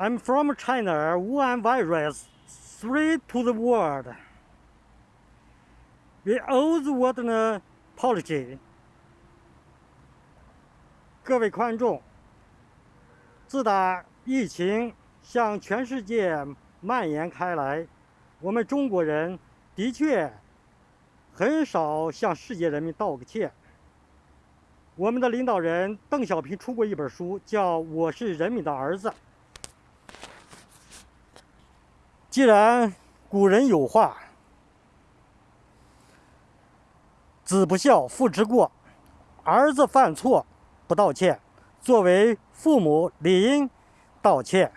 I'm from China. Wuhan virus spread to the world. We owe the world an apology. 各位观众，自打疫情向全世界蔓延开来，我们中国人的确很少向世界人民道个歉。我们的领导人邓小平出过一本书，叫《我是人民的儿子》。既然古人有话“子不孝，父之过”，儿子犯错不道歉，作为父母理应道歉。